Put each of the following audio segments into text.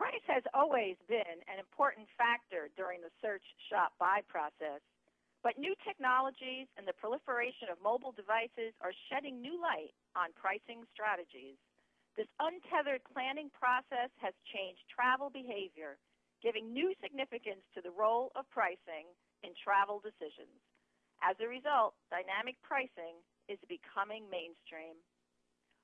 Price has always been an important factor during the search, shop, buy process, but new technologies and the proliferation of mobile devices are shedding new light on pricing strategies. This untethered planning process has changed travel behavior, giving new significance to the role of pricing in travel decisions. As a result, dynamic pricing is becoming mainstream.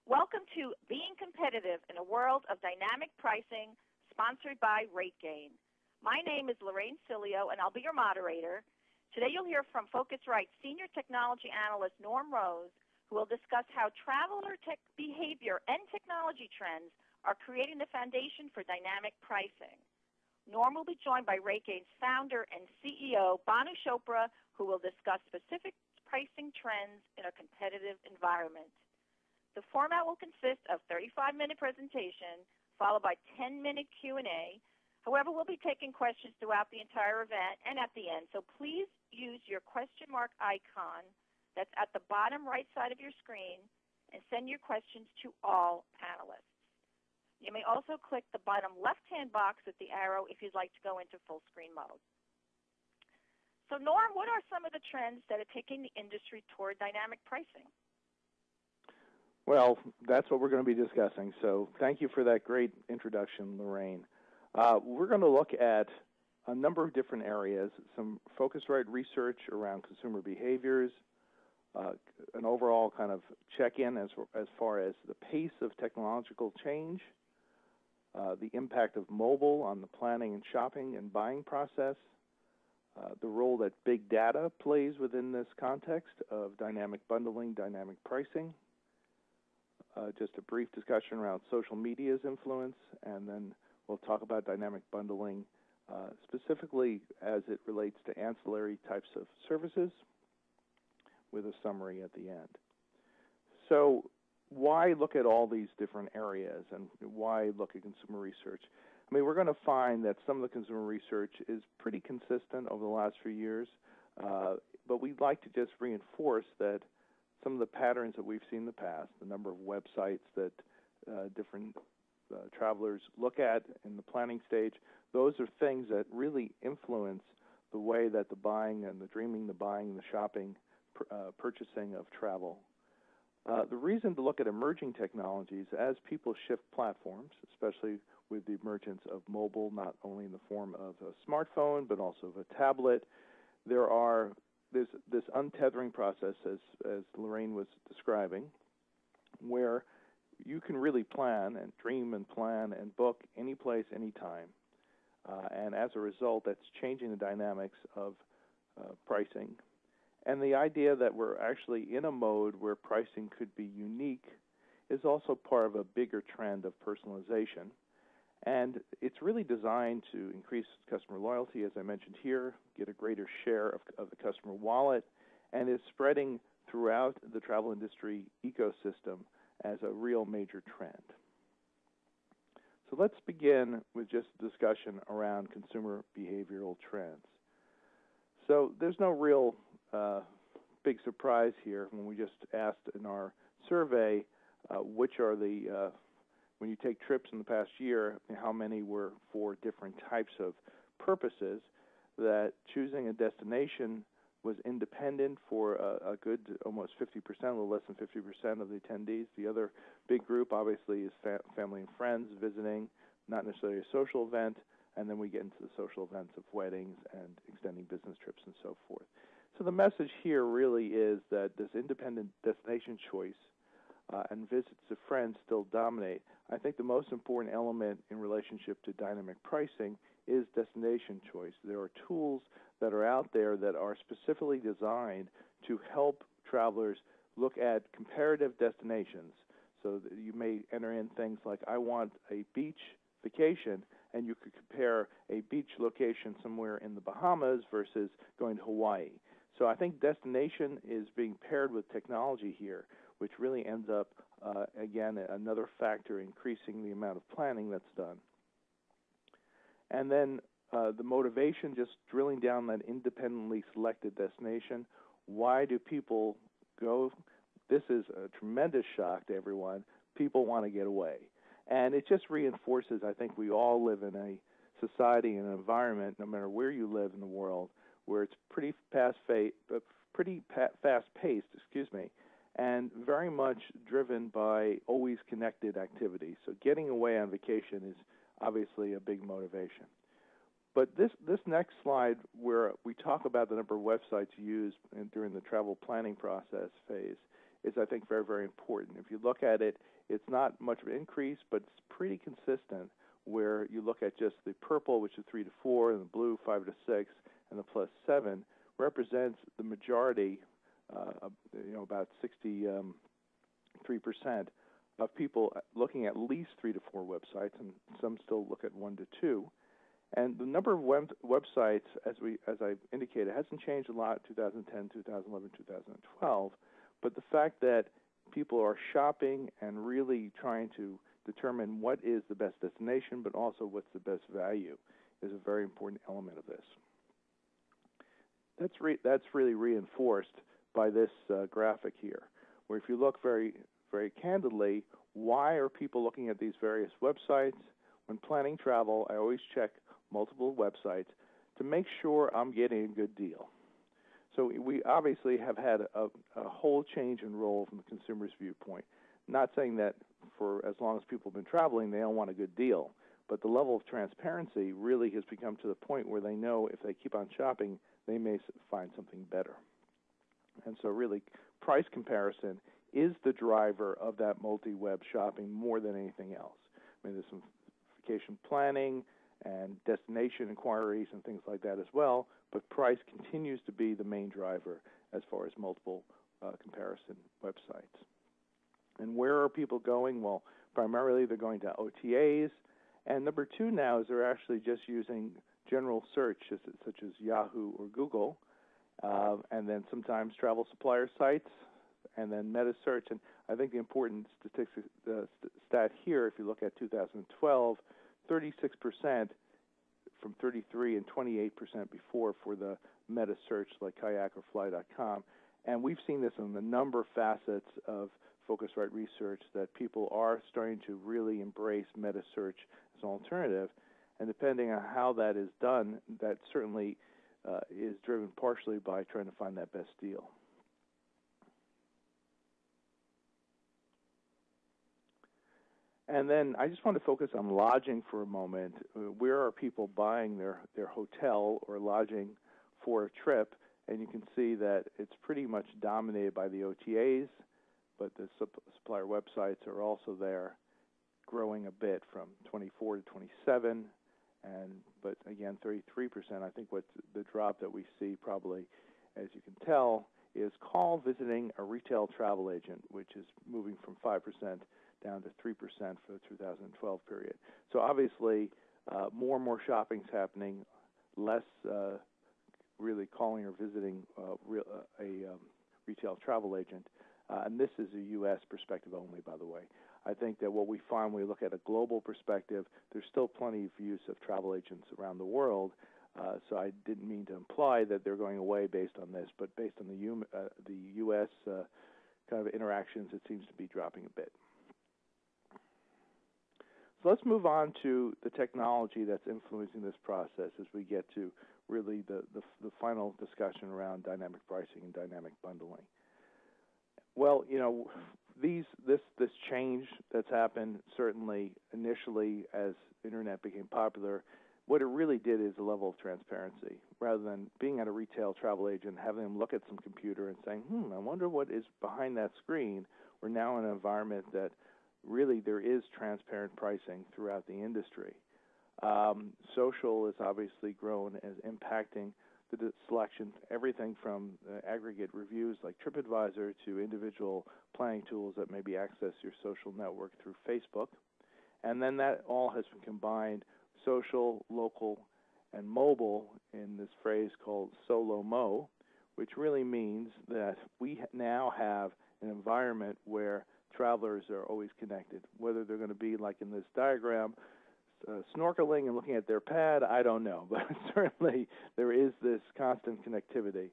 Welcome to Being Competitive in a World of Dynamic Pricing, sponsored by RateGain. My name is Lorraine Sileo, and I'll be your moderator. Today you'll hear from Phocuswright Senior Technology Analyst Norm Rose, who will discuss how traveler tech behavior and technology trends are creating the foundation for dynamic pricing. Norm will be joined by RateGain's founder and CEO, Bhanu Chopra, who will discuss specific pricing trends in a competitive environment. The format will consist of 35-minute presentation followed by 10-minute Q&A. However, we'll be taking questions throughout the entire event and at the end, so please use your question mark icon that's at the bottom right side of your screen and send your questions to all panelists. You may also click the bottom left-hand box with the arrow if you'd like to go into full screen mode. So Norm, what are some of the trends that are taking the industry toward dynamic pricing? Well, that's what we're going to be discussing. So thank you for that great introduction, Lorraine. Uh, we're going to look at a number of different areas, some Phocuswright research around consumer behaviors, uh, an overall kind of check-in as, as far as the pace of technological change, uh, the impact of mobile on the planning and shopping and buying process, uh, the role that big data plays within this context of dynamic bundling, dynamic pricing, uh, just a brief discussion around social media's influence, and then we'll talk about dynamic bundling uh, specifically as it relates to ancillary types of services with a summary at the end. So why look at all these different areas and why look at consumer research? I mean, we're going to find that some of the consumer research is pretty consistent over the last few years, uh, but we'd like to just reinforce that some of the patterns that we've seen in the past, the number of websites that uh, different uh, travelers look at in the planning stage, those are things that really influence the way that the buying and the dreaming, the buying, the shopping, uh, purchasing of travel. Uh, the reason to look at emerging technologies as people shift platforms, especially with the emergence of mobile, not only in the form of a smartphone but also of a tablet, there are there's this untethering process, as as Lorraine was describing, where you can really plan and dream and plan and book any place, anytime. Uh, and as a result, that's changing the dynamics of uh, pricing and the idea that we're actually in a mode where pricing could be unique is also part of a bigger trend of personalization. And it's really designed to increase customer loyalty, as I mentioned here, get a greater share of, of the customer wallet, and is spreading throughout the travel industry ecosystem as a real major trend. So let's begin with just a discussion around consumer behavioral trends. So there's no real uh, big surprise here when we just asked in our survey uh, which are the uh, when you take trips in the past year, how many were for different types of purposes, that choosing a destination was independent for a, a good almost 50%, a little less than 50% of the attendees. The other big group, obviously, is fa- family and friends visiting, not necessarily a social event, and then we get into the social events of weddings and extending business trips and so forth. So the message here really is that this independent destination choice uh, and visits to friends still dominate. I think the most important element in relationship to dynamic pricing is destination choice. There are tools that are out there that are specifically designed to help travelers look at comparative destinations. So you may enter in things like, I want a beach vacation, and you could compare a beach location somewhere in the Bahamas versus going to Hawaii. So I think destination is being paired with technology here, which really ends up, uh, again, another factor increasing the amount of planning that's done. And then uh, the motivation, just drilling down that independently selected destination. Why do people go? This is a tremendous shock to everyone. People want to get away. And it just reinforces, I think we all live in a society and an environment, no matter where you live in the world, where it's pretty fast, fa- uh, pretty pa- fast paced, excuse me, and very much driven by always connected activities. So getting away on vacation is obviously a big motivation. But this, this next slide, where we talk about the number of websites used in, during the travel planning process phase, is I think very, very important. If you look at it, it's not much of an increase, but it's pretty consistent where you look at just the purple, which is 3 to 4, and the blue, 5 to 6, and the plus 7, represents the majority, you know, about 63% um, of people looking at least 3 to 4 websites, and some still look at 1 to 2. And the number of web, websites, as we as I indicated, hasn't changed a lot 2010, 2011, 2012. But the fact that people are shopping and really trying to determine what is the best destination, but also what's the best value, is a very important element of this. That's re- that's really reinforced by this uh, graphic here, where if you look very very candidly, why are people looking at these various websites? When planning travel, I always check multiple websites to make sure I'm getting a good deal. So we obviously have had a, a whole change in role from the consumer's viewpoint. Not saying that for as long as people have been traveling, they don't want a good deal, but the level of transparency really has become to the point where they know if they keep on shopping, they may find something better. And so, really, price comparison is the driver of that multi web shopping more than anything else. I mean, there's some vacation planning, and destination inquiries and things like that as well. But price continues to be the main driver as far as multiple uh, comparison websites. And where are people going? Well, primarily they're going to OTAs. And number two now is they're actually just using general search, such as Yahoo or Google, uh, and then sometimes travel supplier sites, and then meta search. And I think the important statistic, uh, stat here, if you look at 2012, 36% from 33 and 28% before for the meta search like kayak or fly.com. And we've seen this in a number of facets of Phocuswright research that people are starting to really embrace meta search as an alternative. And depending on how that is done, that certainly uh, is driven partially by trying to find that best deal. And then I just want to focus on lodging for a moment. Uh, where are people buying their, their hotel or lodging for a trip? And you can see that it's pretty much dominated by the OTAs, but the supplier websites are also there, growing a bit from 24 to 27, and but again 33%. I think what the drop that we see probably, as you can tell, is call visiting a retail travel agent, which is moving from 5% down to 3% for the 2012 period. So obviously, uh, more and more shopping is happening, less uh, really calling or visiting uh, real, uh, a um, retail travel agent. Uh, and this is a U.S. perspective only, by the way. I think that what we find when we look at a global perspective, there's still plenty of use of travel agents around the world. Uh, so I didn't mean to imply that they're going away based on this, but based on the, U- the U.S. kind of interactions, it seems to be dropping a bit. So let's move on to the technology that's influencing this process as we get to really the, the, the final discussion around dynamic pricing and dynamic bundling. Well, you know, these this this change that's happened certainly initially as internet became popular, what it really did is a level of transparency. Rather than being at a retail travel agent, having them look at some computer and saying, "Hmm, I wonder what is behind that screen." We're now in an environment that really there is transparent pricing throughout the industry. Um, social is obviously grown as impacting the selection, everything from uh, aggregate reviews like TripAdvisor to individual planning tools that maybe access your social network through Facebook. And then that all has been combined social, local, and mobile in this phrase called SoLoMo, which really means that we now have an environment where travelers are always connected. Whether they're going to be like in this diagram, uh, snorkeling and looking at their pad, I don't know, but certainly there is this constant connectivity.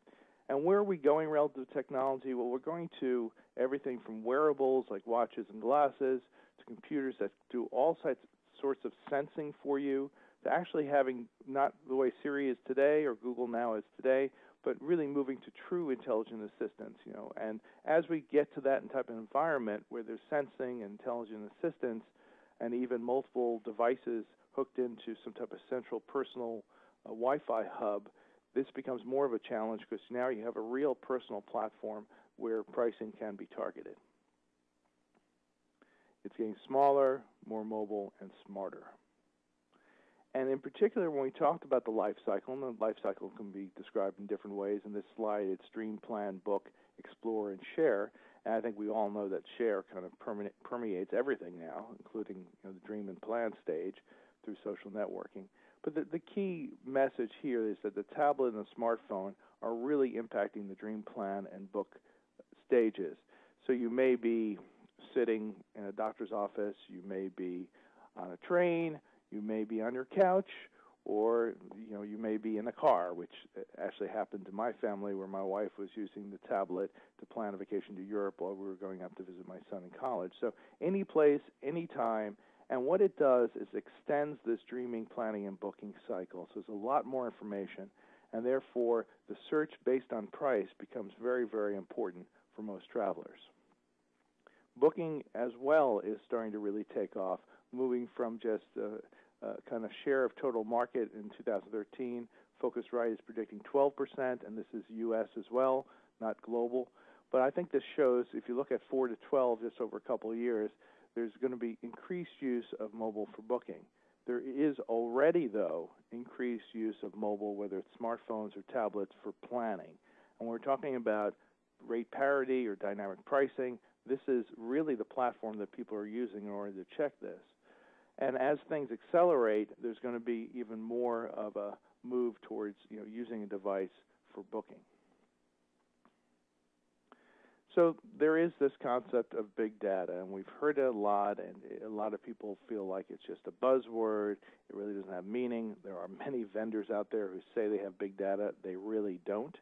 And where are we going relative to technology? Well, we're going to everything from wearables like watches and glasses to computers that do all sorts of sensing for you to actually having not the way Siri is today or Google now is today, but really moving to true intelligent assistance, you know. And as we get to that type of environment where there's sensing and intelligent assistance and even multiple devices hooked into some type of central personal uh, Wi-Fi hub, this becomes more of a challenge because now you have a real personal platform where pricing can be targeted. It's getting smaller, more mobile, and smarter. And in particular, when we talked about the life cycle, and the life cycle can be described in different ways. In this slide, it's dream, plan, book, explore, and share. And I think we all know that share kind of permeates everything now, including you know, the dream and plan stage through social networking. But the, the key message here is that the tablet and the smartphone are really impacting the dream plan and book stages. So you may be sitting in a doctor's office, you may be on a train, you may be on your couch, or you know you may be in a car, which actually happened to my family, where my wife was using the tablet to plan a vacation to Europe while we were going up to visit my son in college. So any place, any time, and what it does is extends this dreaming, planning, and booking cycle. So there's a lot more information, and therefore the search based on price becomes very, very important for most travelers. Booking as well is starting to really take off, moving from just a, a kind of share of total market in 2013. Phocuswright is predicting 12%, and this is U.S. as well, not global. But I think this shows, if you look at 4 to 12 just over a couple of years, there's going to be increased use of mobile for booking. There is already, though, increased use of mobile, whether it's smartphones or tablets, for planning. And we're talking about rate parity or dynamic pricing. This is really the platform that people are using in order to check this. And as things accelerate, there's going to be even more of a move towards you know, using a device for booking. So there is this concept of big data, and we've heard it a lot, and a lot of people feel like it's just a buzzword. It really doesn't have meaning. There are many vendors out there who say they have big data. They really don't.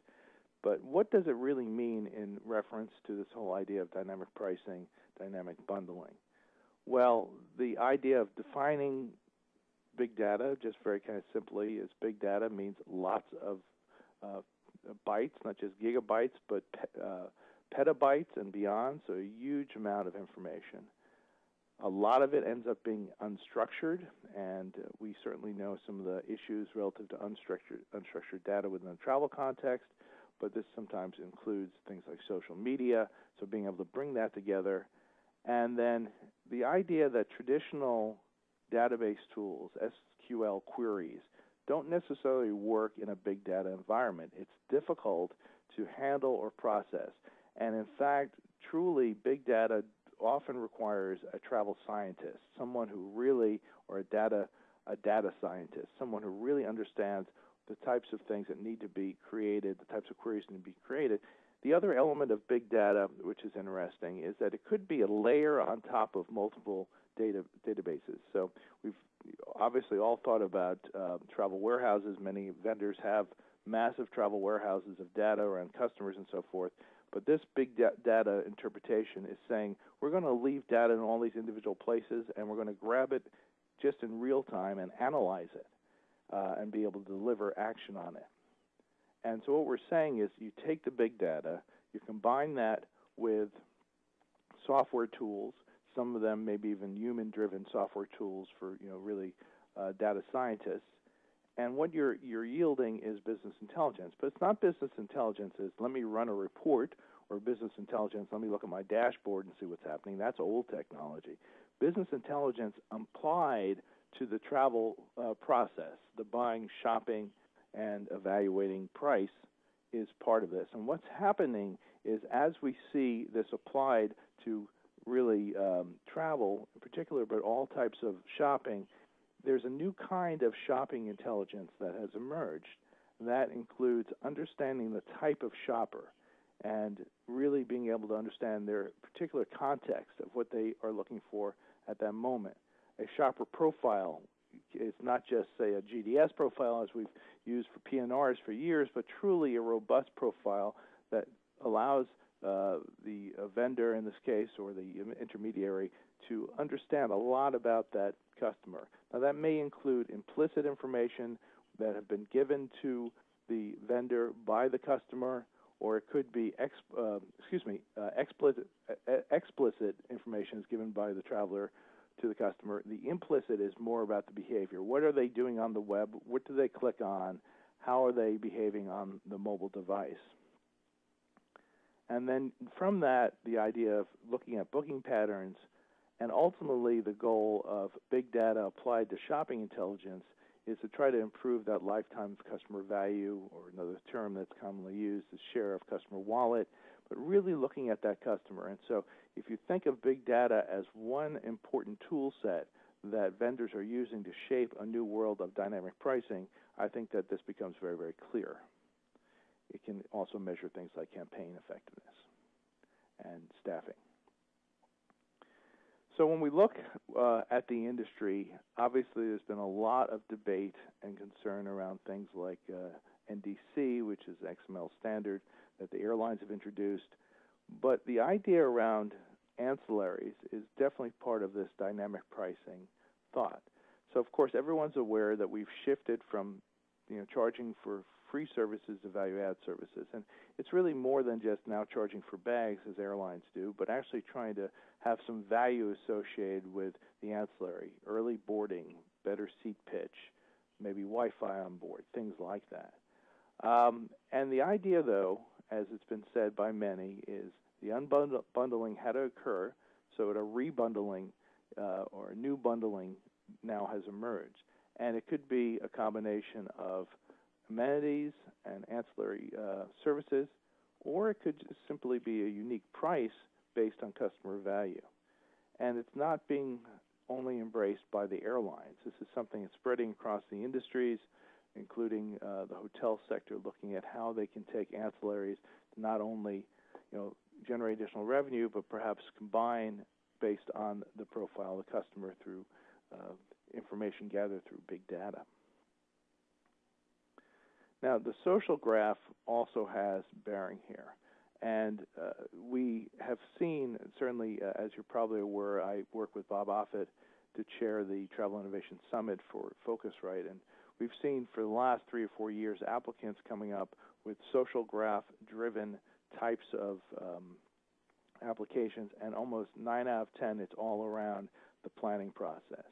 But what does it really mean in reference to this whole idea of dynamic pricing, dynamic bundling? Well, the idea of defining big data, just very kind of simply, is big data means lots of uh, bytes, not just gigabytes, but uh, petabytes and beyond, so a huge amount of information. A lot of it ends up being unstructured, and uh, we certainly know some of the issues relative to unstructured, unstructured data within the travel context, but this sometimes includes things like social media, so being able to bring that together. And then the idea that traditional database tools, SQL queries, don't necessarily work in a big data environment. It's difficult to handle or process. And in fact, truly, big data often requires a travel scientist, someone who really, or a data, a data scientist, someone who really understands the types of things that need to be created, the types of queries that need to be created. The other element of big data, which is interesting, is that it could be a layer on top of multiple data databases. So we've obviously all thought about uh, travel warehouses. Many vendors have massive travel warehouses of data around customers and so forth. But this big da- data interpretation is saying we're going to leave data in all these individual places and we're going to grab it just in real time and analyze it uh, and be able to deliver action on it. And so what we're saying is you take the big data, you combine that with software tools. Some of them maybe even human-driven software tools for you know really uh, data scientists, and what you're, you're yielding is business intelligence. But it's not business intelligence as let me run a report or business intelligence, let me look at my dashboard and see what's happening. That's old technology. Business intelligence applied to the travel uh, process, the buying, shopping, and evaluating price is part of this. And what's happening is as we see this applied to really um, travel in particular, but all types of shopping, there's a new kind of shopping intelligence that has emerged. That includes understanding the type of shopper and really being able to understand their particular context of what they are looking for at that moment. A shopper profile it's not just, say, a GDS profile as we've used for PNRs for years, but truly a robust profile that allows uh, the uh, vendor in this case or the intermediary to understand a lot about that customer. Now, that may include implicit information that have been given to the vendor by the customer, or it could be ex, uh, excuse me, uh, explicit, explicit information is given by the traveler to the customer. The implicit is more about the behavior. What are they doing on the web? What do they click on? How are they behaving on the mobile device? And then from that, the idea of looking at booking patterns and ultimately the goal of big data applied to shopping intelligence is to try to improve that lifetime customer value, or another term that's commonly used is share of customer wallet, but really looking at that customer. And so if you think of big data as one important tool set that vendors are using to shape a new world of dynamic pricing, I think that this becomes very, very clear. It can also measure things like campaign effectiveness and staffing. So when we look uh, at the industry, obviously there's been a lot of debate and concern around things like uh, NDC, which is XML standard that the airlines have introduced. But the idea around ancillaries is definitely part of this dynamic pricing thought. So of course everyone's aware that we've shifted from you know charging for free services to value add services. And it's really more than just now charging for bags as airlines do, but actually trying to have some value associated with the ancillary, early boarding, better seat pitch, maybe Wi Fi on board, things like that. Um, and the idea, though, as it's been said by many, is the unbundling had to occur so a rebundling uh, or a new bundling now has emerged. And it could be a combination of amenities and ancillary uh, services, or it could simply be a unique price based on customer value. And it's not being only embraced by the airlines. This is something that's spreading across the industries, including uh, the hotel sector, looking at how they can take ancillaries to not only, you know, generate additional revenue, but perhaps combine based on the profile of the customer through uh, information gathered through big data. Now, the social graph also has bearing here. And uh, we have seen, certainly, uh, as you're probably aware, I work with Bob Offutt to chair the Travel Innovation Summit for Phocuswright. And we've seen for the last three or four years applicants coming up with social graph driven types of um, applications, and almost nine out of 10, it's all around the planning process.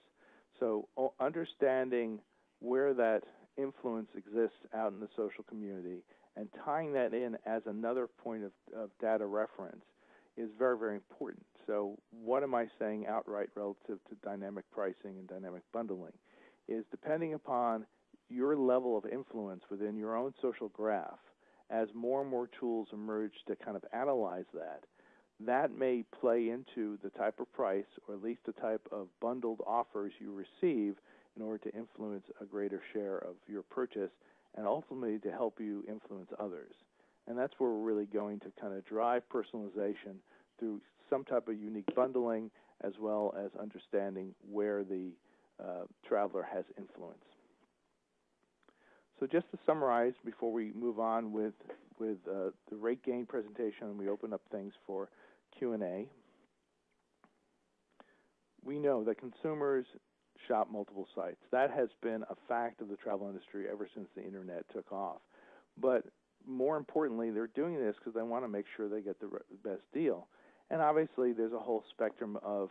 So, understanding where that influence exists out in the social community and tying that in as another point of, of data reference is very, very important. So, what am I saying outright relative to dynamic pricing and dynamic bundling? Is depending upon your level of influence within your own social graph, as more and more tools emerge to kind of analyze that, that may play into the type of price or at least the type of bundled offers you receive in order to influence a greater share of your purchase and ultimately to help you influence others. And that's where we're really going to kind of drive personalization through some type of unique bundling as well as understanding where the uh, traveler has influence. So just to summarize before we move on with, with uh, the RateGain presentation and we open up things for Q&A, we know that consumers shop multiple sites. That has been a fact of the travel industry ever since the internet took off. But more importantly, they're doing this because they want to make sure they get the best deal. And obviously, there's a whole spectrum of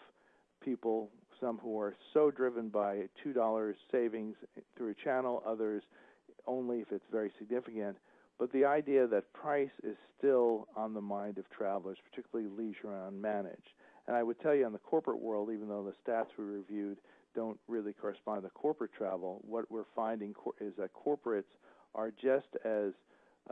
people, some who are so driven by $2 savings through a channel, others only if it's very significant. But the idea that price is still on the mind of travelers, particularly leisure and unmanaged. And I would tell you in the corporate world, even though the stats we reviewed don't really correspond to corporate travel, what we're finding is that corporates are just as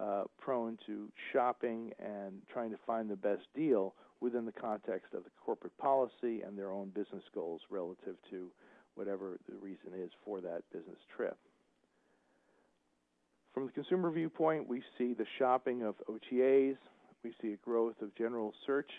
uh, prone to shopping and trying to find the best deal within the context of the corporate policy and their own business goals relative to whatever the reason is for that business trip. From the consumer viewpoint, we see the shopping of OTAs, we see a growth of general search,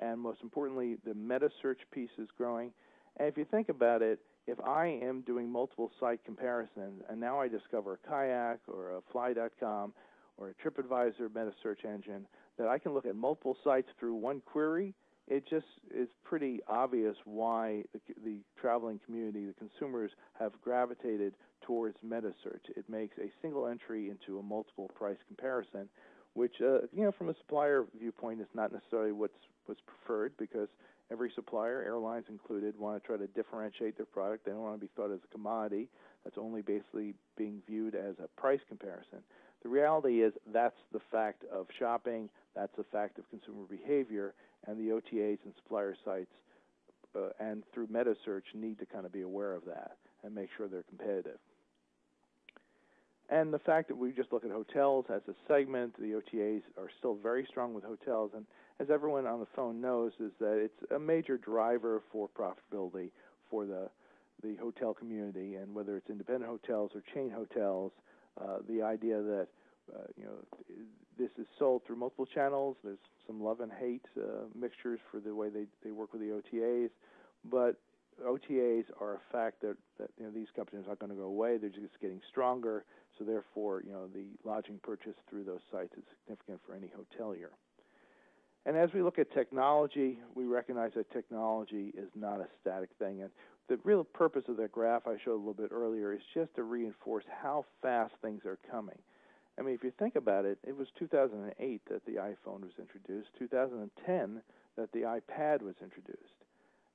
and most importantly, the meta search piece is growing. And if you think about it, if I am doing multiple site comparisons and now I discover a kayak or a fly.com or a TripAdvisor meta search engine that I can look at multiple sites through one query, it just is pretty obvious why the, the traveling community, the consumers, have gravitated towards meta search. It makes a single entry into a multiple price comparison, which, uh, you know, from a supplier viewpoint, is not necessarily what's what's preferred because every supplier, airlines included, want to try to differentiate their product. They don't want to be thought as a commodity that's only basically being viewed as a price comparison. The reality is that's the fact of shopping, that's the fact of consumer behavior, and the OTAs and supplier sites uh, and through meta search need to kind of be aware of that and make sure they're competitive. And the fact that we just look at hotels as a segment, the OTAs are still very strong with hotels, and as everyone on the phone knows, is that it's a major driver for profitability for the the hotel community, and whether it's independent hotels or chain hotels, uh, the idea that uh, you know this is sold through multiple channels. There's some love and hate uh, mixtures for the way they, they work with the OTAs, but OTAs are a fact that, that you know, these companies are not going to go away. They're just getting stronger. So therefore, you know, the lodging purchase through those sites is significant for any hotelier. And as we look at technology, we recognize that technology is not a static thing. And the real purpose of that graph I showed a little bit earlier is just to reinforce how fast things are coming. I mean, if you think about it, it was 2008 that the iPhone was introduced, 2010 that the iPad was introduced.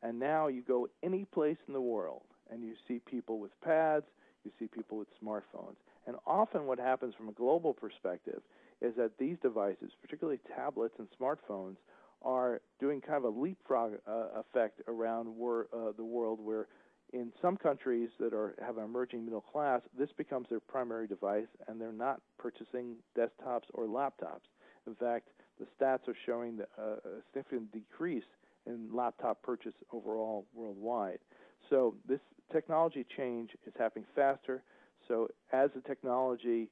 And now you go any place in the world and you see people with pads, you see people with smartphones. And often what happens from a global perspective is that these devices, particularly tablets and smartphones, are doing kind of a leapfrog uh, effect around wor- uh, the world where in some countries that are have an emerging middle class, this becomes their primary device, and they're not purchasing desktops or laptops. In fact, the stats are showing uh, a significant decrease in laptop purchase overall worldwide. So this technology change is happening faster. So as the technology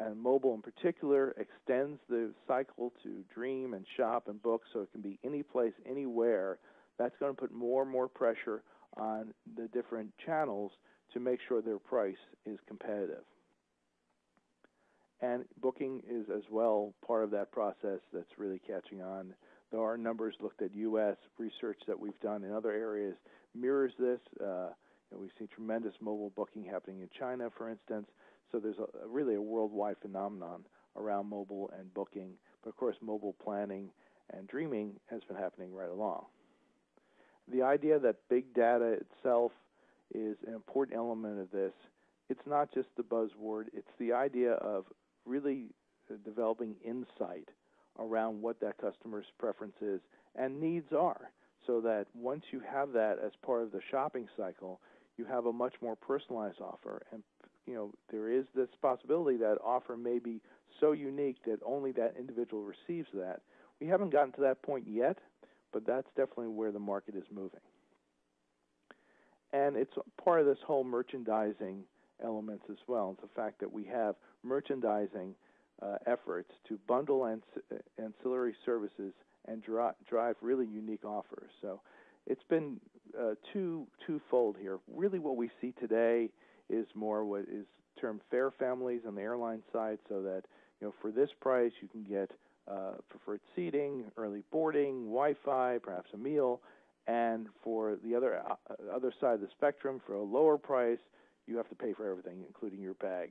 and mobile in particular extends the cycle to dream and shop and book so it can be any place, anywhere, that's going to put more and more pressure on the different channels to make sure their price is competitive. And booking is as well part of that process that's really catching on. There are numbers looked at U.S. research that we've done in other areas mirrors this. Uh, you know, we've seen tremendous mobile booking happening in China, for instance. So there's a, really a worldwide phenomenon around mobile and booking. But of course, mobile planning and dreaming has been happening right along the idea that big data itself is an important element of this. It's not just the buzzword, it's the idea of really uh, developing insight around what that customer's preferences and needs are so that once you have that as part of the shopping cycle, you have a much more personalized offer and you know there is this possibility that offer may be so unique that only that individual receives that. We haven't gotten to that point yet, but that's definitely where the market is moving. And it's part of this whole merchandising elements as well. It's the fact that we have merchandising uh, efforts to bundle ans- ancillary services and dri- drive really unique offers. So it's been uh, two twofold here. Really, what we see today is more what is termed fare families on the airline side, so that you know for this price you can get uh, preferred seating, early boarding, Wi-Fi, perhaps a meal, and for the other uh, other side of the spectrum, for a lower price, you have to pay for everything, including your bag.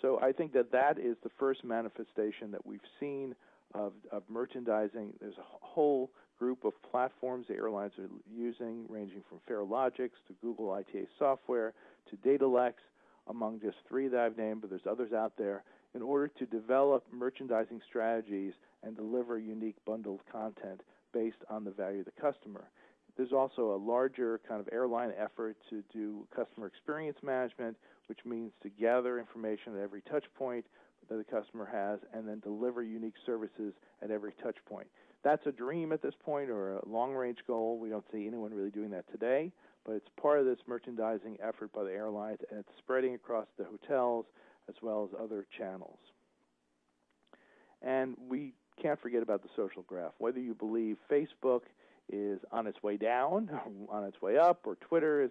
So I think that that is the first manifestation that we've seen of, of merchandising. There's a whole group of platforms the airlines are using, ranging from Farelogix to Google ITA software to Datalex, among just three that I've named, but there's others out there in order to develop merchandising strategies and deliver unique bundled content based on the value of the customer. There's also a larger kind of airline effort to do customer experience management, which means to gather information at every touch point that the customer has and then deliver unique services at every touch point. That's a dream at this point or a long range goal. We don't see anyone really doing that today, but it's part of this merchandising effort by the airlines and it's spreading across the hotels, as well as other channels. And we can't forget about the social graph. Whether you believe Facebook is on its way down, on its way up, or Twitter is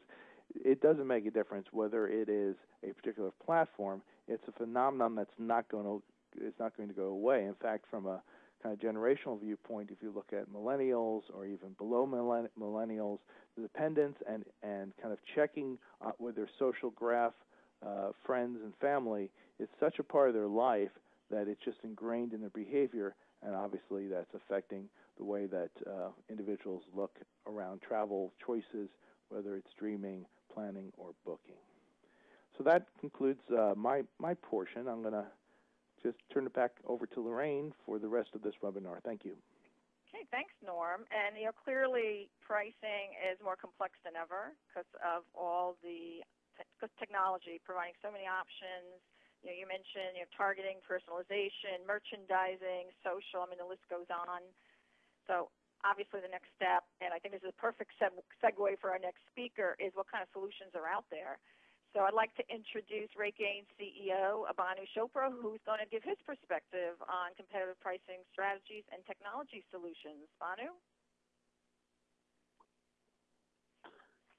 it doesn't make a difference whether it is a particular platform. It's a phenomenon that's not going to it's not going to go away. In fact, from a kind of generational viewpoint, if you look at millennials or even below millennials, the dependence and and kind of checking uh, with their social graph, uh, friends and family is such a part of their life that it's just ingrained in their behavior, and obviously that's affecting the way that uh, individuals look around travel choices, whether it's dreaming, planning, or booking. So that concludes uh, my my portion. I'm going to just turn it back over to Lorraine for the rest of this webinar. Thank you. Okay, thanks, Norm. And you know, clearly pricing is more complex than ever because of all the te technology providing so many options. You know, you mentioned you know targeting, personalization, merchandising, social. I mean, the list goes on. So obviously, the next step, and I think this is a perfect segue for our next speaker, is what kind of solutions are out there. So I'd like to introduce RateGain CEO Bhanu Chopra, who's going to give his perspective on competitive pricing strategies and technology solutions. Bhanu?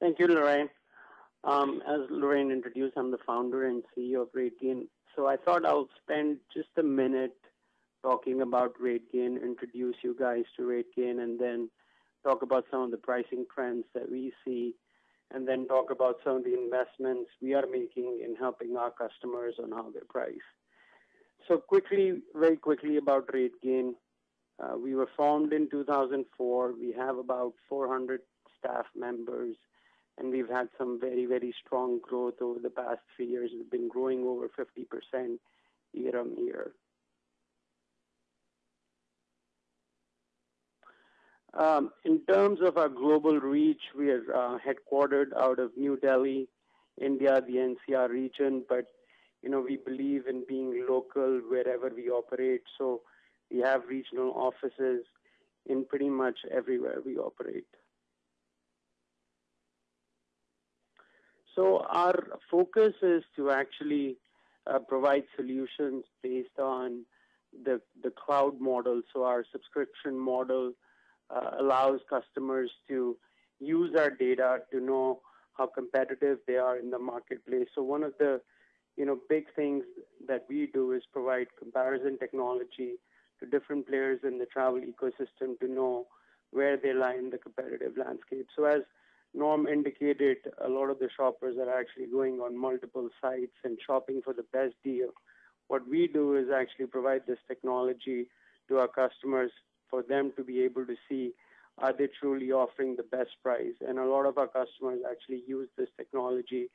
Thank you, Lorraine. Um, as Lorraine introduced, I'm the founder and CEO of RateGain. So I thought I'll spend just a minute talking about RateGain, introduce you guys to RateGain, and then talk about some of the pricing trends that we see and then talk about some of the investments we are making in helping our customers on how they price. So quickly, very quickly about RateGain. Uh, we were formed in 2004. We have about 400 staff members, and we've had some very, very strong growth over the past three years. We've been growing over 50% year on year. Um, in terms of our global reach, we are uh, headquartered out of New Delhi, India, the NCR region, but you know we believe in being local wherever we operate. So we have regional offices in pretty much everywhere we operate. So our focus is to actually uh, provide solutions based on the the cloud model. So our subscription model Uh, allows customers to use our data to know how competitive they are in the marketplace. So one of the you know big things that we do is provide comparison technology to different players in the travel ecosystem to know where they lie in the competitive landscape. So as Norm indicated, a lot of the shoppers are actually going on multiple sites and shopping for the best deal. What we do is actually provide this technology to our customers for them to be able to see are they truly offering the best price. And a lot of our customers actually use this technology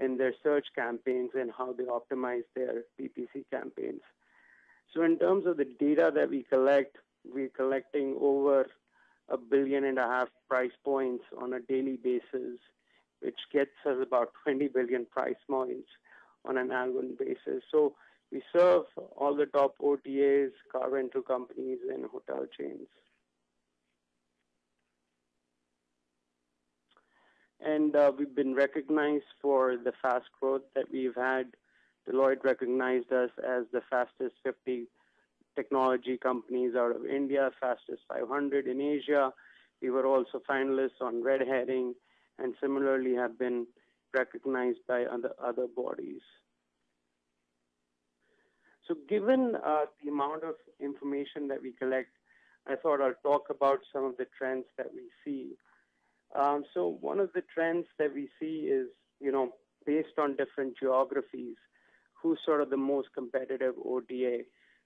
in their search campaigns and how they optimize their PPC campaigns. So in terms of the data that we collect, we're collecting over a billion and a half price points on a daily basis, which gets us about 20 billion price points on an annual basis. So we serve all the top OTAs, car rental companies, and hotel chains. And uh, we've been recognized for the fast growth that we've had. Deloitte recognized us as the fastest 50 technology companies out of India, fastest 500 in Asia. We were also finalists on Red Herring and similarly have been recognized by other, other bodies. So given uh, the amount of information that we collect, I thought I'll talk about some of the trends that we see. Um, so one of the trends that we see is, you know, based on different geographies, who's sort of the most competitive OTA.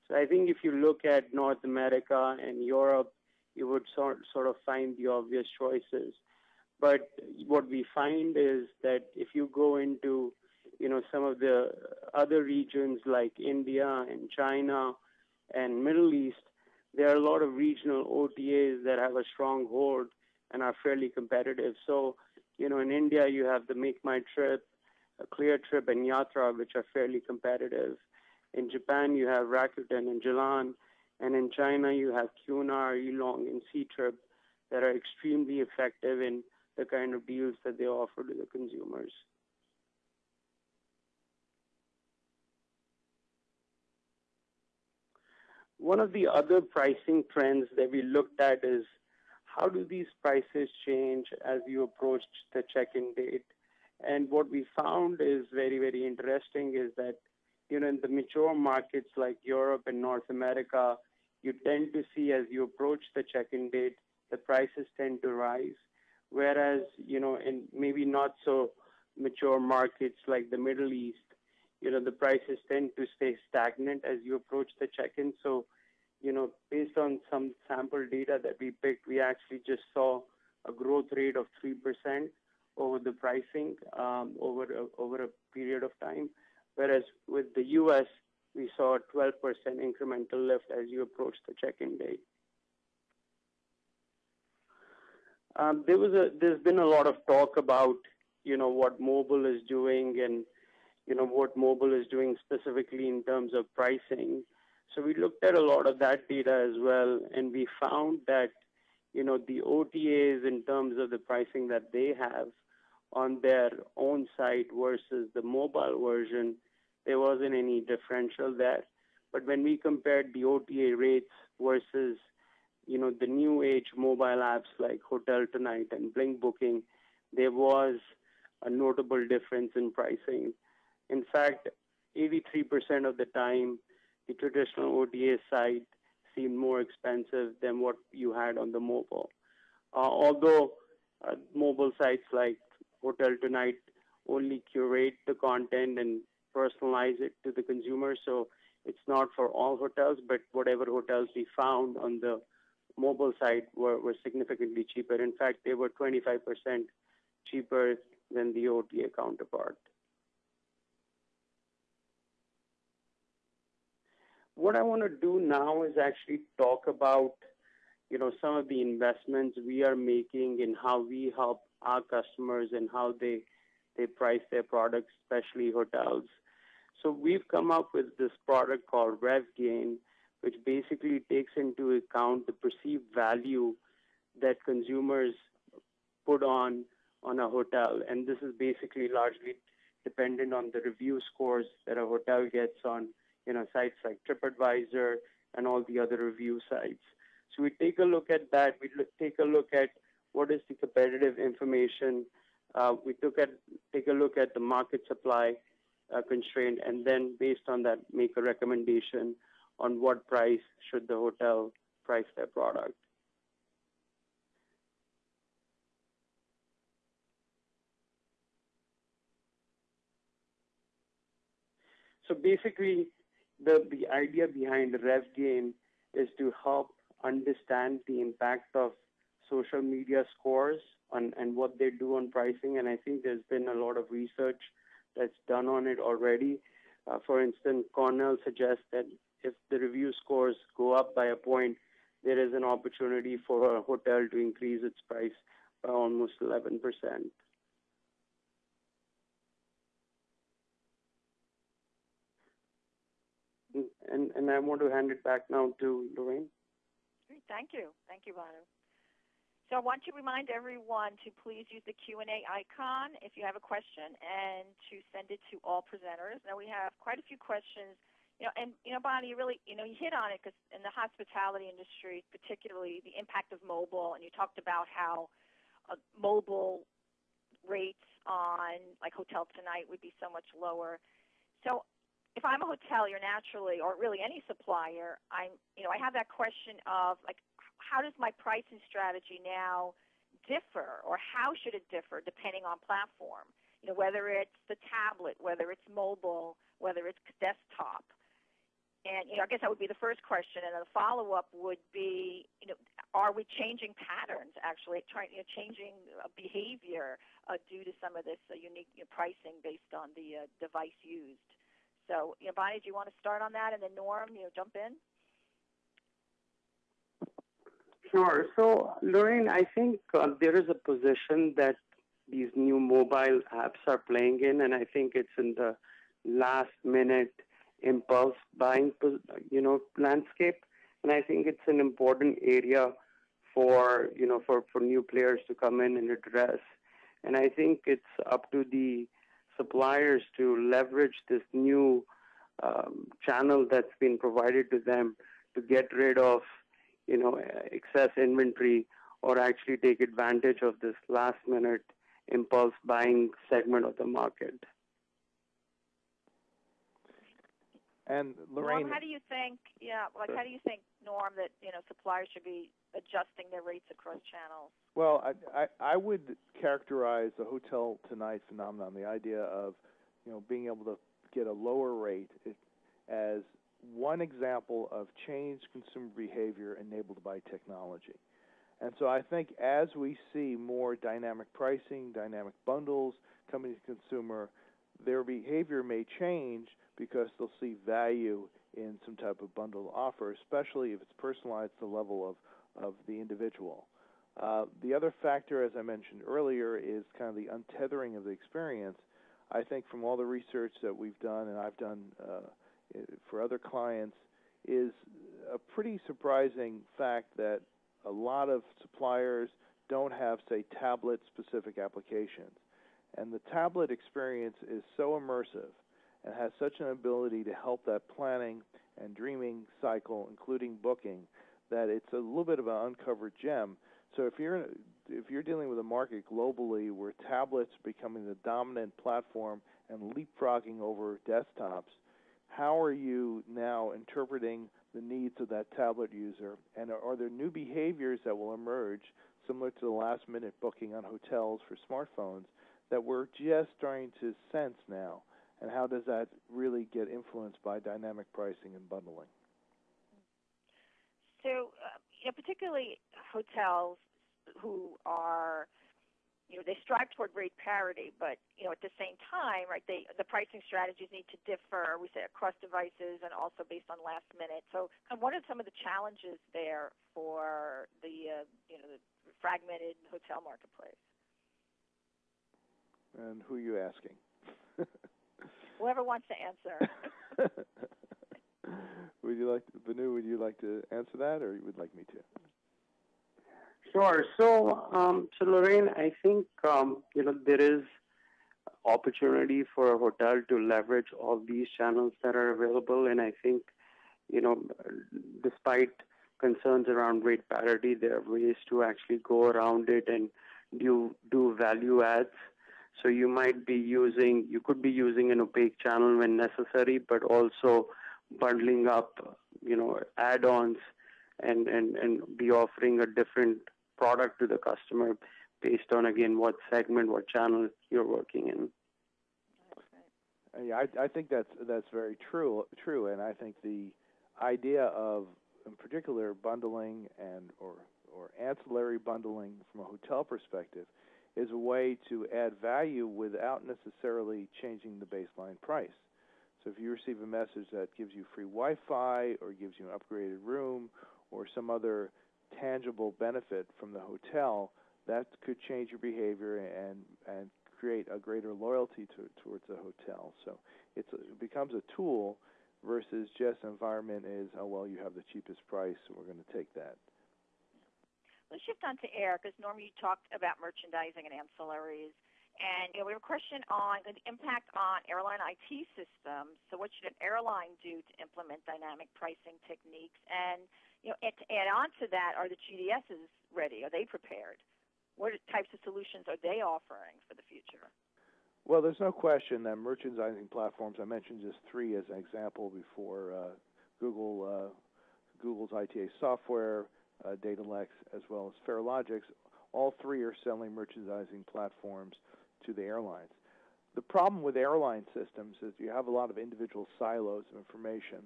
So I think if you look at North America and Europe, you would sort, sort of find the obvious choices. But what we find is that if you go into you know, some of the other regions like India and China and Middle East, there are a lot of regional OTAs that have a strong hold and are fairly competitive. So, you know, in India, you have the Make My Trip, Cleartrip, and Yatra, which are fairly competitive. In Japan, you have Rakuten and Jalan. And in China, you have Qunar, Elong, and Ctrip that are extremely effective in the kind of deals that they offer to the consumers. One of the other pricing trends that we looked at is how do these prices change as you approach the check-in date? And what we found is very, very interesting is that, you know, in the mature markets like Europe and North America, you tend to see as you approach the check-in date, the prices tend to rise. Whereas, you know, in maybe not so mature markets like the Middle East, you know, the prices tend to stay stagnant as you approach the check-in. So, you know, based on some sample data that we picked, we actually just saw a growth rate of 3% over the pricing um, over, a, over a period of time. Whereas with the U.S., we saw a 12% incremental lift as you approach the check-in date. Um, there was a, there's been a lot of talk about, you know, what mobile is doing and, you know, what mobile is doing specifically in terms of pricing. So we looked at a lot of that data as well, and we found that, you know, the OTAs in terms of the pricing that they have on their own site versus the mobile version, there wasn't any differential there. But when we compared the OTA rates versus, you know, the new age mobile apps like Hotel Tonight and Blink Booking, there was a notable difference in pricing. In fact, 83% of the time, the traditional OTA site seemed more expensive than what you had on the mobile. Uh, although uh, mobile sites like Hotel Tonight only curate the content and personalize it to the consumer, so it's not for all hotels, but whatever hotels we found on the mobile site were, were significantly cheaper. In fact, they were 25% cheaper than the OTA counterpart. What I want to do now is actually talk about, you know, some of the investments we are making in how we help our customers and how they they price their products, especially hotels. So we've come up with this product called RevGain, which basically takes into account the perceived value that consumers put on on a hotel, and this is basically largely dependent on the review scores that a hotel gets on you know, sites like TripAdvisor and all the other review sites. So we take a look at that. We look, take a look at what is the competitive information. Uh, we took at, take a look at the market supply uh, constraint, and then based on that, make a recommendation on what price should the hotel price their product. So basically, the, the idea behind RevGain is to help understand the impact of social media scores on, and what they do on pricing. And I think there's been a lot of research that's done on it already. Uh, for instance, Cornell suggests that if the review scores go up by a point, there is an opportunity for a hotel to increase its price by almost 11 percent. And, and I want to hand it back now to Lorraine. Great, thank you. Thank you, Bhanu. So I want to remind everyone to please use the Q&A icon if you have a question and to send it to all presenters. Now we have quite a few questions. You know, and you know, Bhanu, you really, you know, you hit on it because in the hospitality industry, particularly the impact of mobile, and you talked about how uh, mobile rates on like Hotel Tonight would be so much lower. So if I'm a hotelier naturally, or really any supplier, I'm, you know, I have that question of like, how does my pricing strategy now differ, or how should it differ depending on platform? You know, whether it's the tablet, whether it's mobile, whether it's desktop. And you know, I guess that would be the first question, and then the follow-up would be, you know, are we changing patterns actually, trying, you know, changing uh, behavior uh, due to some of this uh, unique you know, pricing based on the uh, device used? So, you know, Bhanu, do you want to start on that, and then Norm, you know, jump in? Sure. So, Lorraine, I think uh, there is a position that these new mobile apps are playing in, and I think it's in the last minute impulse buying, you know, landscape. And I think it's an important area for, you know, for, for new players to come in and address. And I think it's up to the suppliers to leverage this new um, channel that's been provided to them to get rid of, you know, excess inventory or actually take advantage of this last minute impulse buying segment of the market. And Lorraine, Norm, how do you think? Yeah, like how do you think, Norm, that you know suppliers should be adjusting their rates across channels? Well, I, I, I would characterize the hotel tonight phenomenon, the idea of you know being able to get a lower rate, as one example of changed consumer behavior enabled by technology. And so I think as we see more dynamic pricing, dynamic bundles coming to consumer, their behavior may change because they'll see value in some type of bundle offer, especially if it's personalized to the level of, of the individual. Uh, the other factor, as I mentioned earlier, is kind of the untethering of the experience. I think from all the research that we've done and I've done uh, for other clients, is a pretty surprising fact that a lot of suppliers don't have, say, tablet specific applications. And the tablet experience is so immersive and has such an ability to help that planning and dreaming cycle, including booking, that it's a little bit of an uncovered gem. So if you're if you're dealing with a market globally where tablets are becoming the dominant platform and leapfrogging over desktops, how are you now interpreting the needs of that tablet user? And are, are there new behaviors that will emerge, similar to the last minute booking on hotels for smartphones, that we're just starting to sense now? And how does that really get influenced by dynamic pricing and bundling? So, uh, you know, particularly hotels who are you know, they strive toward rate parity, but you know, at the same time, right, they the pricing strategies need to differ. We say across devices and also based on last minute. So, kind of what are some of the challenges there for the uh, you know the fragmented hotel marketplace? And who are you asking? Whoever wants to answer. would you like, to, Bhanu? Would you like to answer that, or you would like me to? Sure. So, um, so Lorraine, I think um, you know there is opportunity for a hotel to leverage all these channels that are available, and I think you know, despite concerns around rate parity, there are ways to actually go around it and do do value adds. So you might be using, you could be using an opaque channel when necessary, but also bundling up, you know, add-ons and, and, and be offering a different product to the customer based on again what segment, what channel you're working in. Yeah, I, I think that's that's very true. True, and I think the idea of, in particular, bundling and or or ancillary bundling from a hotel perspective is a way to add value without necessarily changing the baseline price. So if you receive a message that gives you free Wi-Fi or gives you an upgraded room or some other tangible benefit from the hotel, that could change your behavior and and create a greater loyalty to, towards the hotel. So it becomes a tool versus just environment is oh well you have the cheapest price so we're going to take that. Let's shift on to air because Norm you talked about merchandising and ancillaries. And you know, we have a question on the impact on airline IT systems. So, what should an airline do to implement dynamic pricing techniques? And you know, to add on to that, are the GDSs ready? Are they prepared? What types of solutions are they offering for the future? Well, there's no question that merchandising platforms. I mentioned just three as an example before: uh, Google, uh, Google's ITA software, uh, Datalex, as well as Farelogix. All three are selling merchandising platforms to the airlines. The problem with airline systems is you have a lot of individual silos of information,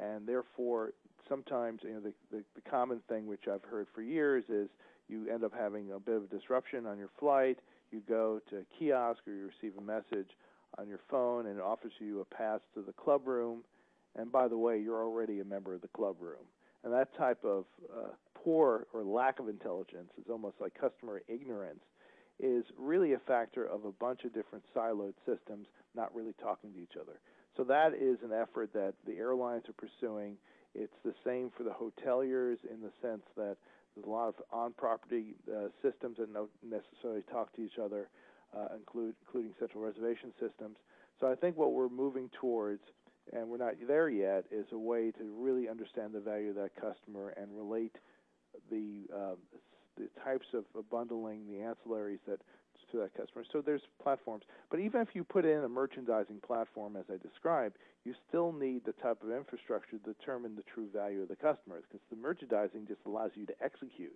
and therefore sometimes you know the, the, the common thing which I've heard for years is you end up having a bit of a disruption on your flight. You go to a kiosk or you receive a message on your phone and it offers you a pass to the club room. And by the way, you're already a member of the club room. And that type of uh, poor or lack of intelligence is almost like customer ignorance is really a factor of a bunch of different siloed systems not really talking to each other. So that is an effort that the airlines are pursuing. It's the same for the hoteliers in the sense that there's a lot of on-property uh, systems that don't necessarily talk to each other, uh, include, including central reservation systems. So I think what we're moving towards, and we're not there yet, is a way to really understand the value of that customer and relate the uh, the types of bundling, the ancillaries that to that customer. So there's platforms. But even if you put in a merchandising platform, as I described, you still need the type of infrastructure to determine the true value of the customer because the merchandising just allows you to execute.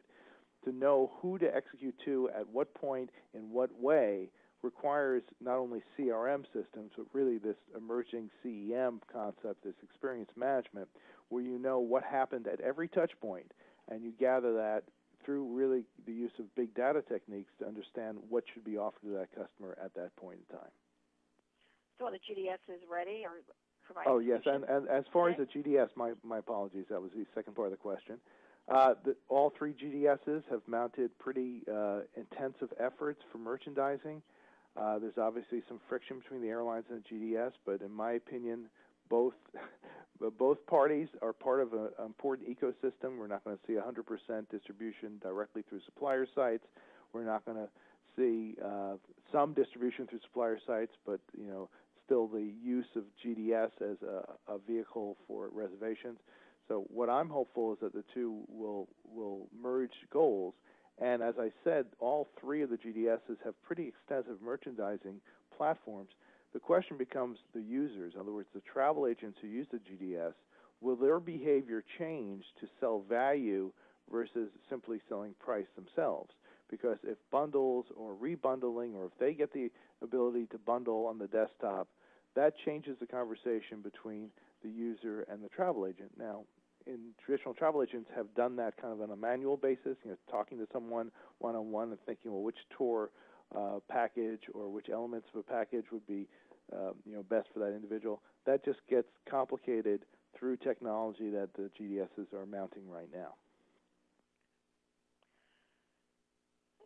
To know who to execute to, at what point, in what way, requires not only CRM systems, but really this emerging CEM concept, this experience management, where you know what happened at every touch point and you gather that through really the use of big data techniques to understand what should be offered to that customer at that point in time. So the GDS is ready or Oh yes, and, and as far okay. as the GDS, my, my apologies, that was the second part of the question. Uh, the, all three GDSs have mounted pretty uh, intensive efforts for merchandising. Uh, there's obviously some friction between the airlines and the GDS, but in my opinion, both both parties are part of an important ecosystem. We're not going to see 100% distribution directly through supplier sites. We're not going to see uh, some distribution through supplier sites, but you know, still the use of GDS as a, a vehicle for reservations. So what I'm hopeful is that the two will will merge goals. And as I said, all three of the GDSs have pretty extensive merchandising platforms the question becomes the users, in other words, the travel agents who use the GDS, will their behavior change to sell value versus simply selling price themselves? Because if bundles or rebundling, or if they get the ability to bundle on the desktop, that changes the conversation between the user and the travel agent. Now, in traditional travel agents have done that kind of on a manual basis, you know, talking to someone one on one and thinking, well, which tour uh, package or which elements of a package would be um, you know best for that individual. That just gets complicated through technology that the GDSs are mounting right now.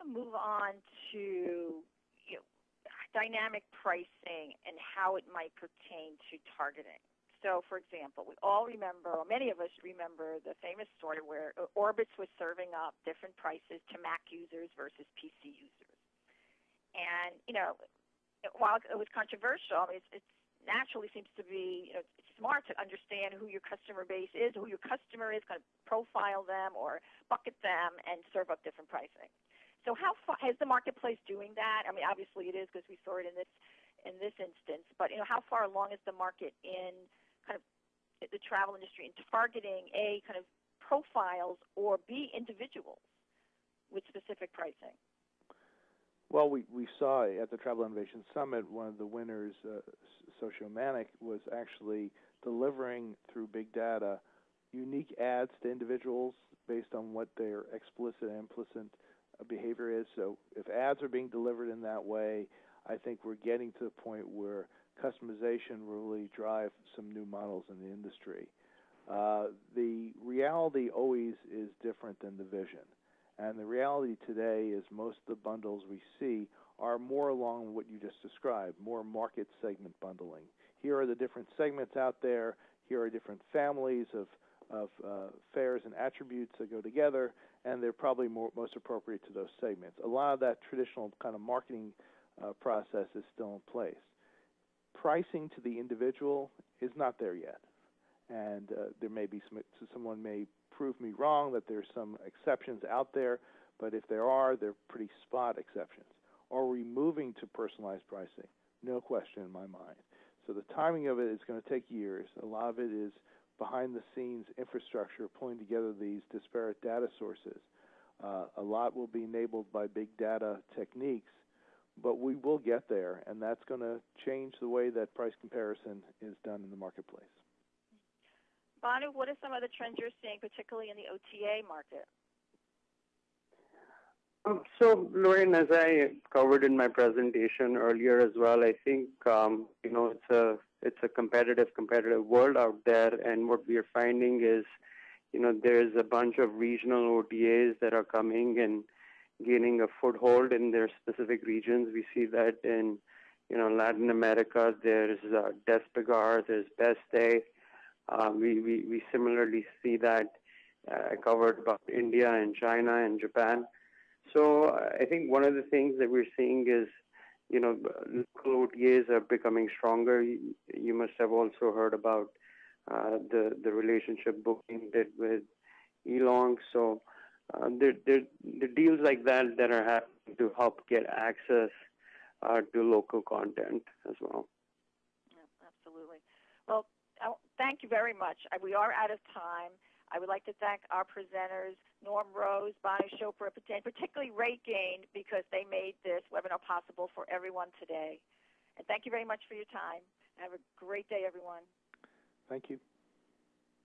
move on to you know, dynamic pricing and how it might pertain to targeting. So, for example, we all remember, or many of us remember, the famous story where Orbitz was serving up different prices to Mac users versus PC users. And, you know, while it was controversial, I mean, it's, it's naturally seems to be you know, smart to understand who your customer base is, who your customer is, kind of profile them or bucket them and serve up different pricing. So how far is the marketplace doing that? I mean, obviously it is because we saw it in this in this instance, but you know, how far along is the market in kind of the travel industry in targeting a kind of profiles or b individuals with specific pricing? Well, we, we saw at the Travel Innovation Summit, one of the winners, uh, Sociomantic, was actually delivering through big data unique ads to individuals based on what their explicit and implicit uh, behavior is. So if ads are being delivered in that way, I think we're getting to the point where customization will really drive some new models in the industry. Uh, the reality always is different than the vision. And the reality today is most of the bundles we see are more along what you just described, more market segment bundling. Here are the different segments out there. Here are different families of, of uh, fares and attributes that go together, and they're probably more, most appropriate to those segments. A lot of that traditional kind of marketing uh, process is still in place. Pricing to the individual is not there yet, and uh, there may be some, someone may prove me wrong that there's some exceptions out there, but if there are, they're pretty spot exceptions. Are we moving to personalized pricing? No question in my mind. So the timing of it is going to take years. A lot of it is behind the scenes infrastructure pulling together these disparate data sources. Uh, a lot will be enabled by big data techniques, but we will get there, and that's going to change the way that price comparison is done in the marketplace. Bhanu, what are some of the trends you're seeing, particularly in the OTA market? Um, so, Lorraine, as I covered in my presentation earlier as well, I think um, you know it's a it's a competitive competitive world out there, and what we are finding is, you know, there's a bunch of regional OTAs that are coming and gaining a foothold in their specific regions. We see that in you know Latin America. There's uh, Despegar, there's Best Day. Uh, we, we, we similarly see that uh, covered about India and China and Japan. So I think one of the things that we're seeing is, you know, local OTAs are becoming stronger. You, you must have also heard about uh, the the relationship Booking did with Elong. So uh, the deals like that that are happening to help get access uh, to local content as well. Yeah, absolutely. Well, thank you very much. We are out of time. I would like to thank our presenters, Norm Rose, Bhanu Chopra, and particularly RateGain, because they made this webinar possible for everyone today. And thank you very much for your time. Have a great day, everyone. Thank you.